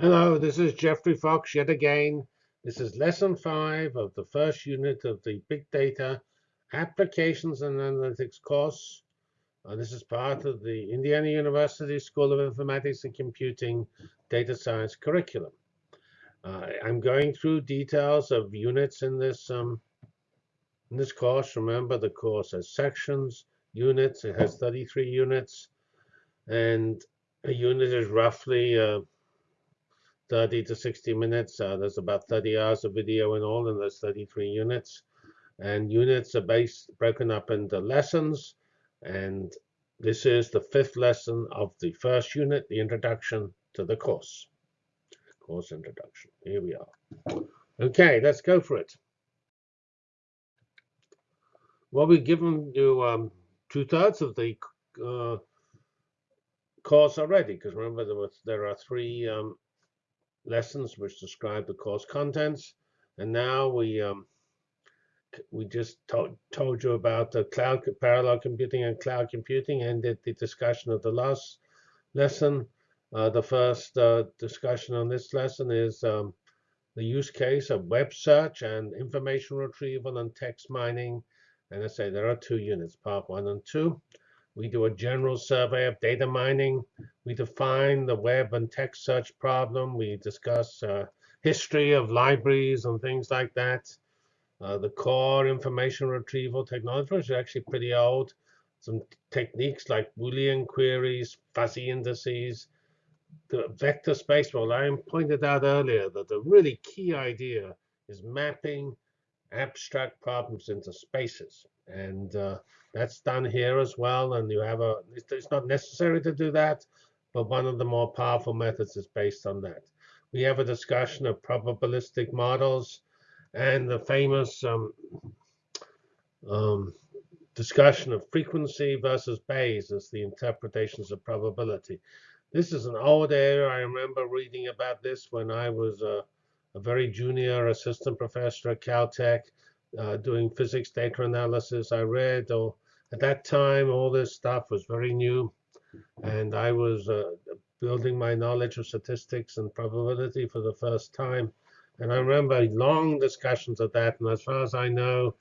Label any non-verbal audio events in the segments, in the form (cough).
Hello, this is Geoffrey Fox yet again. This is lesson five of the first unit of the Big Data Applications and Analytics course. Uh, this is part of the Indiana University School of Informatics and Computing Data Science curriculum. Uh, I'm going through details of units in this um, in this course. Remember, the course has sections, units. It has 33 units, and a unit is roughly uh, 30 to 60 minutes. Uh, there's about 30 hours of video in all, and there's 33 units. And units are based broken up into lessons. And this is the fifth lesson of the first unit, the introduction to the course. Course introduction. Here we are. Okay, let's go for it. Well, we've given you um, two-thirds of the uh, course already, because remember there, was, there are three um, lessons which describe the course contents. And now we um, we just to told you about the cloud parallel computing and cloud computing and did the discussion of the last lesson. Uh, the first uh, discussion on this lesson is um, the use case of web search and information retrieval and text mining. And I say there are two units, part one and two. We do a general survey of data mining. We define the web and text search problem. We discuss uh, history of libraries and things like that. Uh, the core information retrieval technology is actually pretty old. Some techniques like Boolean queries, fuzzy indices, the vector space. Well, I pointed out earlier that the really key idea is mapping abstract problems into spaces. And uh, that's done here as well. And you have a, it's not necessary to do that, but one of the more powerful methods is based on that. We have a discussion of probabilistic models and the famous um, um, discussion of frequency versus Bayes as the interpretations of probability. This is an old area. I remember reading about this when I was a, a very junior assistant professor at Caltech uh, doing physics data analysis. I read, or at that time, all this stuff was very new, and I was uh, building my knowledge of statistics and probability for the first time. And I remember long discussions of that, and as far as I know,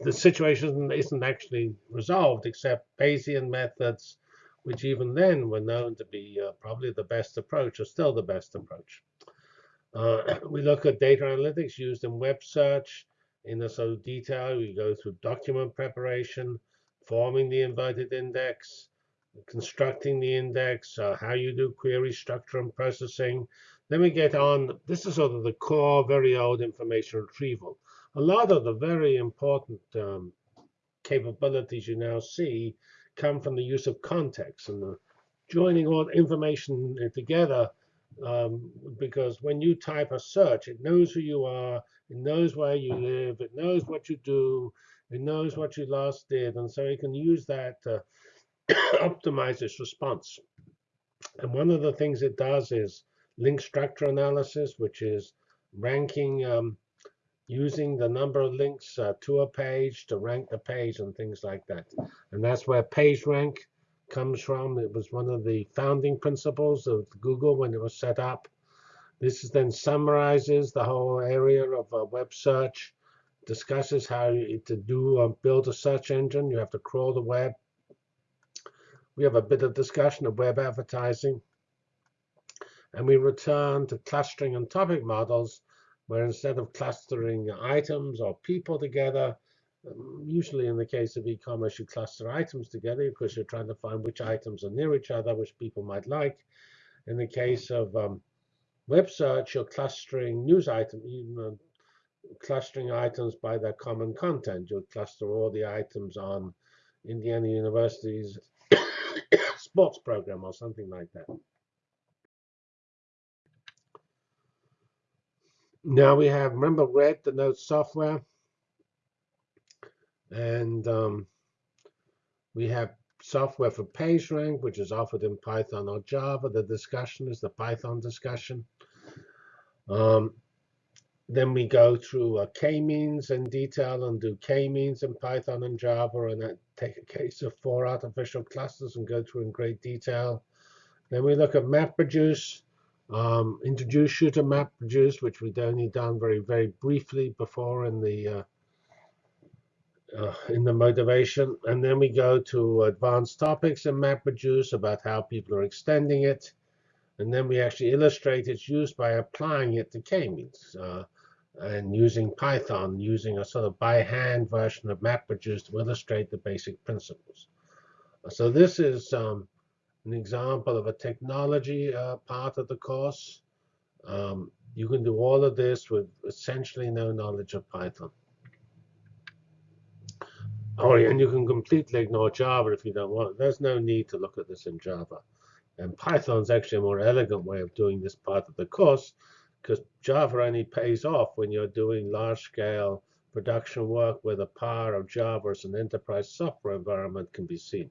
the situation isn't actually resolved except Bayesian methods, which even then were known to be uh, probably the best approach, or still the best approach. Uh, (clears throat) we look at data analytics used in web search, in the sort of detail. We go through document preparation, forming the inverted index, constructing the index, uh, how you do query structure and processing. Then we get on, this is sort of the core, very old information retrieval. A lot of the very important um, capabilities you now see come from the use of context and the joining all information together um, because when you type a search, it knows who you are, it knows where you live. It knows what you do. It knows what you last did. And so it can use that to (coughs) optimize its response. And one of the things it does is link structure analysis, which is ranking um, using the number of links uh, to a page to rank the page and things like that. And that's where PageRank comes from. It was one of the founding principles of Google when it was set up. This then summarizes the whole area of uh, web search, discusses how to do uh, build a search engine. You have to crawl the web. We have a bit of discussion of web advertising. And we return to clustering and topic models, where instead of clustering items or people together, usually in the case of e-commerce, you cluster items together because you're trying to find which items are near each other, which people might like. In the case of um, web search, you're clustering news items, you know, clustering items by their common content. You'll cluster all the items on Indiana University's (coughs) sports program or something like that. Now we have, remember red denotes software. And um, we have software for PageRank, which is offered in Python or Java. The discussion is the Python discussion. Um, then we go through uh, k-means in detail and do k-means in Python and Java, and take a case of four artificial clusters and go through in great detail. Then we look at MapReduce, Um, introduce shooter map produce, which we'd only done very, very briefly before in the uh, uh, in the motivation. And then we go to advanced topics in MapReduce about how people are extending it. And then we actually illustrate its use by applying it to k-means uh, and using Python, using a sort of by hand version of MapReduce to illustrate the basic principles. So this is um, an example of a technology uh, part of the course. Um, you can do all of this with essentially no knowledge of Python. Oh, and you can completely ignore Java if you don't want it. There's no need to look at this in Java. And Python is actually a more elegant way of doing this part of the course because Java only pays off when you're doing large-scale production work where the power of Java as an enterprise software environment can be seen.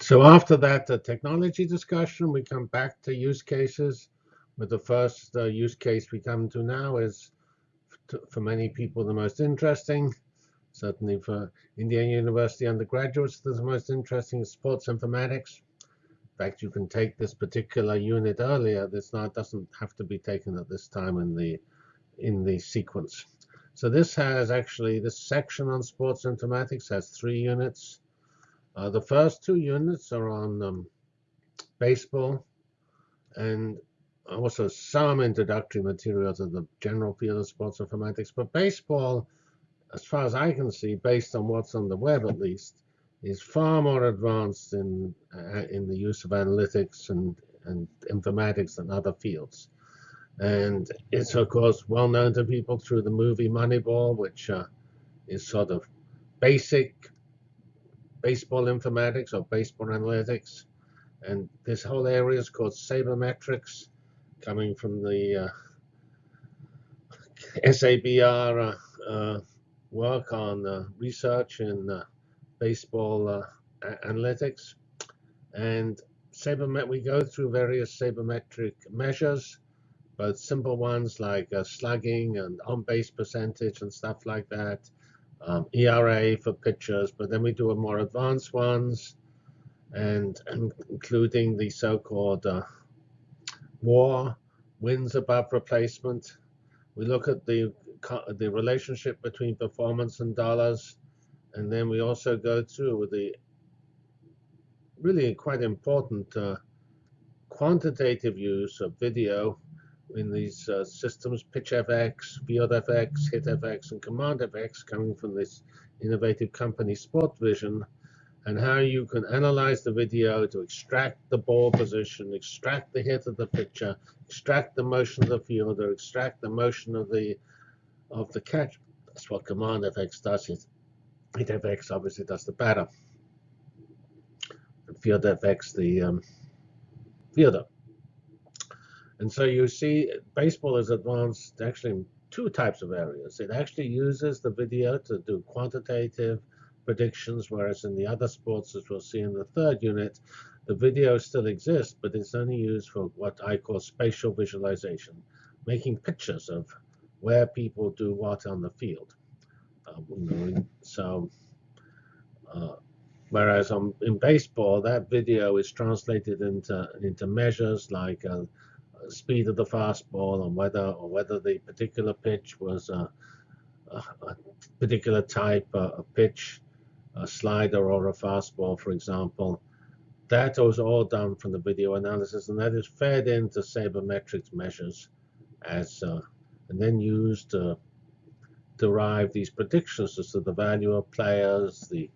So after that the technology discussion, we come back to use cases. But the first uh, use case we come to now is, for many people, the most interesting. Certainly for Indiana University undergraduates, the most interesting is sports informatics. In fact, you can take this particular unit earlier. This not doesn't have to be taken at this time in the in the sequence. So this has actually this section on sports informatics has three units. Uh, the first two units are on um, baseball and also some introductory material to the general field of sports informatics. But baseball, as far as I can see, based on what's on the web at least, is far more advanced in uh, in the use of analytics and, and informatics than other fields. And it's, of course, well known to people through the movie Moneyball, which uh, is sort of basic baseball informatics or baseball analytics. And this whole area is called sabermetrics, coming from the uh, (laughs) SABR uh, uh, work on research in baseball analytics. And sabermet we go through various sabermetric measures, both simple ones like slugging and on-base percentage and stuff like that, um, ERA for pitchers, but then we do more advanced ones, and, and including the so-called uh, WAR, wins above replacement. We look at the the relationship between performance and dollars, and then we also go through with the really quite important uh, quantitative use of video in these uh, systems, PitchFX, FieldFX, HitFX, and CommandFX coming from this innovative company SportVision, and how you can analyze the video to extract the ball position, extract the hit of the pitcher, extract the motion of the fielder, extract the motion of the of the catch. That's what command CommandFX does. It, HitFX obviously does the batter. And FieldFX the um, fielder. And so you see baseball is advanced actually in two types of areas. It actually uses the video to do quantitative predictions, whereas in the other sports, as we'll see in the third unit, the video still exists, but it's only used for what I call spatial visualization, making pictures of where people do what on the field. Uh, so, uh, whereas on, in baseball, that video is translated into into measures like uh, speed of the fastball and whether or whether the particular pitch was a, a, a particular type of pitch, a slider or a fastball, for example. That was all done from the video analysis, and that is fed into sabermetrics measures as uh, and then used to derive these predictions as to the value of players, the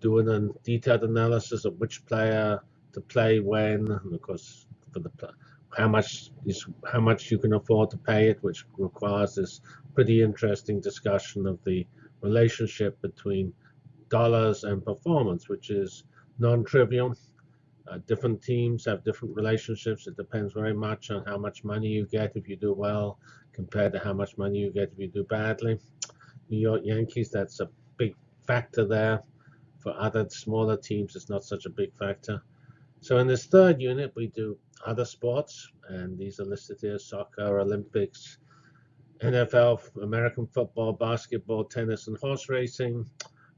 doing a detailed analysis of which player to play when, and of course for the how much is how much you can afford to pay it, which requires this pretty interesting discussion of the relationship between dollars and performance, which is non-trivial. Uh, different teams have different relationships. It depends very much on how much money you get if you do well compared to how much money you get if you do badly. New York Yankees, that's a big factor there. For other smaller teams, it's not such a big factor. So in this third unit, we do other sports, and these are listed here, soccer, Olympics, NFL, American football, basketball, tennis, and horse racing.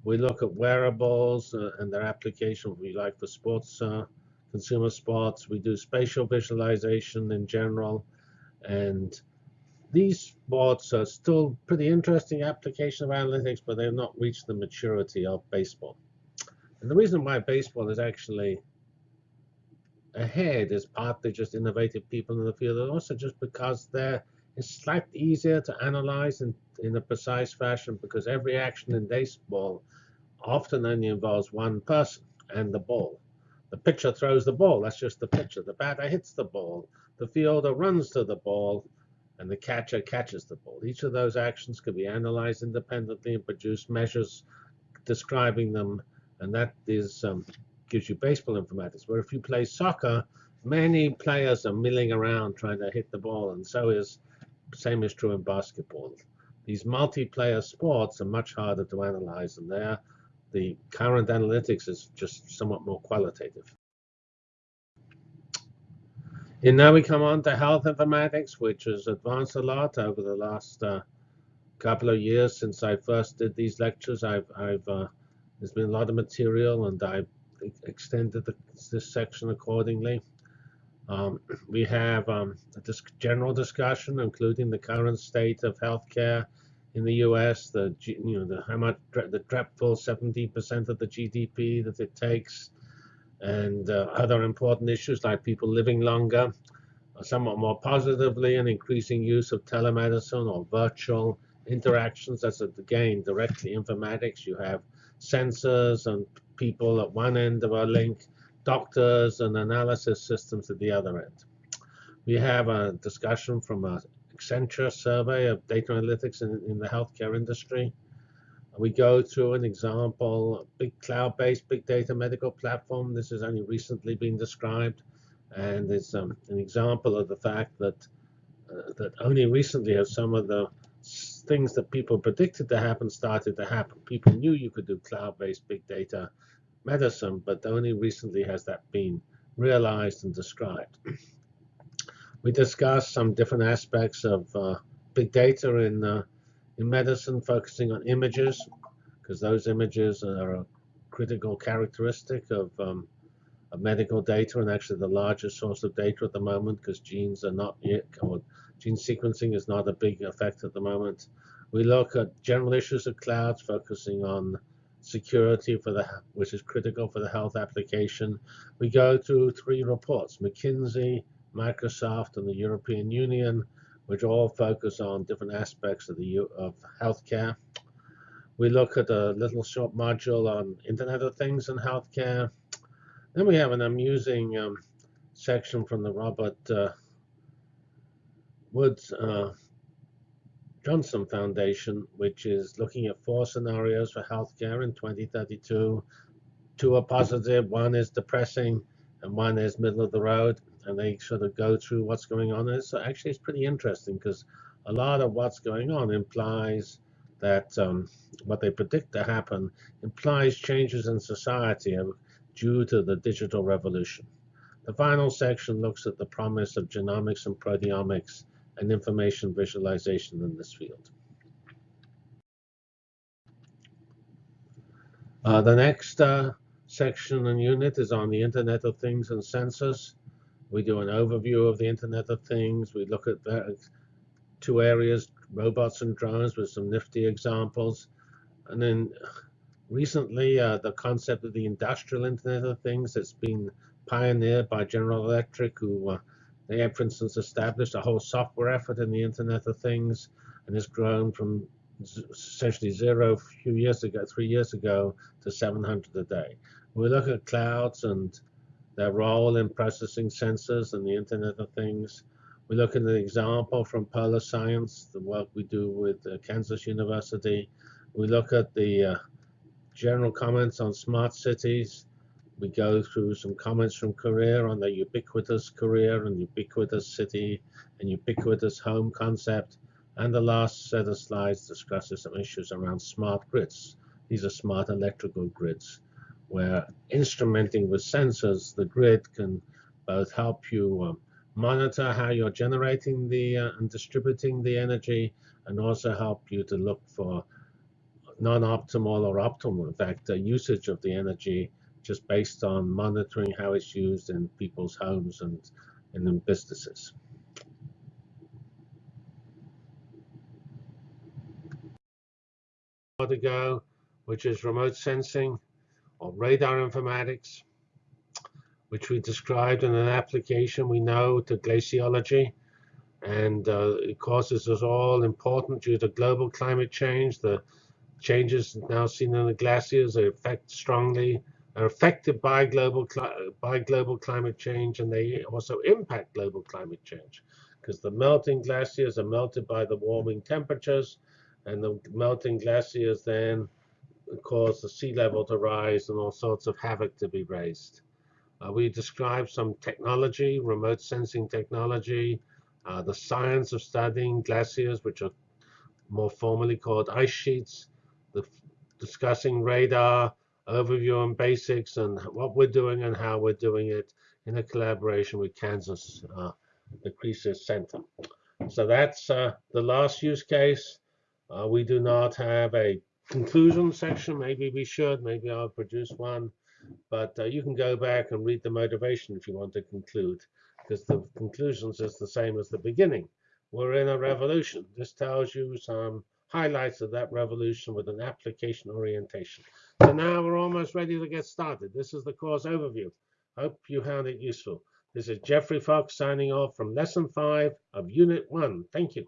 We look at wearables uh, and their application, we like for sports, uh, consumer sports. We do spatial visualization in general. And these sports are still pretty interesting application of analytics, but they've not reached the maturity of baseball. And the reason why baseball is actually ahead is partly just innovative people in the field, and also just because they're it's slightly easier to analyze in, in a precise fashion because every action in baseball often only involves one person and the ball. The pitcher throws the ball, that's just the pitcher. The batter hits the ball. The fielder runs to the ball, and the catcher catches the ball. Each of those actions can be analyzed independently and produce measures describing them, and that is um, gives you baseball informatics. Where if you play soccer, many players are milling around trying to hit the ball, and so is same is true in basketball. These multiplayer sports are much harder to analyze, and there the current analytics is just somewhat more qualitative. And now we come on to health informatics, which has advanced a lot over the last uh, couple of years since I first did these lectures. I've, I've uh, there's been a lot of material, and I've extended the, this section accordingly. Um, we have um, a general discussion, including the current state of healthcare in the U.S., the you know the how much the dreadful 70% of the GDP that it takes, and uh, other important issues like people living longer, uh, somewhat more positively, and increasing use of telemedicine or virtual interactions. That's again directly informatics. You have sensors and people at one end of a link doctors and analysis systems at the other end. We have a discussion from a Accenture survey of data analytics in, in the healthcare industry. We go through an example, big cloud-based big data medical platform. This has only recently been described, and it's um, an example of the fact that uh, that only recently have some of the things that people predicted to happen started to happen. People knew you could do cloud-based big data medicine, but only recently has that been realized and described. We discussed some different aspects of uh, big data in, uh, in medicine, focusing on images, because those images are a critical characteristic of, um, of medical data and actually the largest source of data at the moment because genes are not yet, or gene sequencing is not a big effect at the moment. We look at general issues of clouds, focusing on security for the which is critical for the health application. We go through three reports: McKinsey, Microsoft, and the European Union, which all focus on different aspects of the of healthcare. We look at a little short module on Internet of Things in healthcare. Then we have an amusing um, section from the Robert uh, Woods uh, Johnson Foundation, which is looking at four scenarios for healthcare in 2032. Two are positive, one is depressing, and one is middle of the road. And they sort of go through what's going on. And so actually, it's pretty interesting because a lot of what's going on implies that um, what they predict to happen implies changes in society due to the digital revolution. The final section looks at the promise of genomics and proteomics and information visualization in this field. Uh, the next uh, section and unit is on the Internet of Things and sensors. We do an overview of the Internet of Things. We look at the two areas, robots and drones, with some nifty examples. And then recently, uh, the concept of the industrial Internet of Things that's been pioneered by General Electric, who uh, they have, for instance, established a whole software effort in the Internet of Things and has grown from essentially zero a few years ago, three years ago, to 700 a day. We look at clouds and their role in processing sensors and the Internet of Things. We look at an example from Polar Science, the work we do with uh, Kansas University. We look at the uh, general comments on smart cities we go through some comments from Korea on the ubiquitous Korea and ubiquitous city and ubiquitous home concept. And the last set of slides discusses some issues around smart grids. These are smart electrical grids, where instrumenting with sensors, the grid can both help you um, monitor how you're generating the uh, and distributing the energy, and also help you to look for non-optimal or optimal, in fact, uh, usage of the energy just based on monitoring how it's used in people's homes and, and in businesses. To go, which is remote sensing or radar informatics, which we described in an application we know to glaciology. And uh, it causes us all important due to global climate change. The changes now seen in the glaciers are affect strongly are affected by global by global climate change, and they also impact global climate change because the melting glaciers are melted by the warming temperatures, and the melting glaciers then cause the sea level to rise and all sorts of havoc to be raised. Uh, we describe some technology, remote sensing technology, uh, the science of studying glaciers, which are more formally called ice sheets, the, discussing radar, overview and basics, and what we're doing and how we're doing it in a collaboration with Kansas, uh, the CReSIS Center. So that's uh, the last use case. Uh, we do not have a conclusion section. Maybe we should. Maybe I'll produce one. But uh, you can go back and read the motivation if you want to conclude, because the conclusions is the same as the beginning. We're in a revolution. This tells you some highlights of that revolution with an application orientation. So now we're almost ready to get started. This is the course overview. Hope you found it useful. This is Geoffrey Fox signing off from Lesson 5 of Unit 1. Thank you.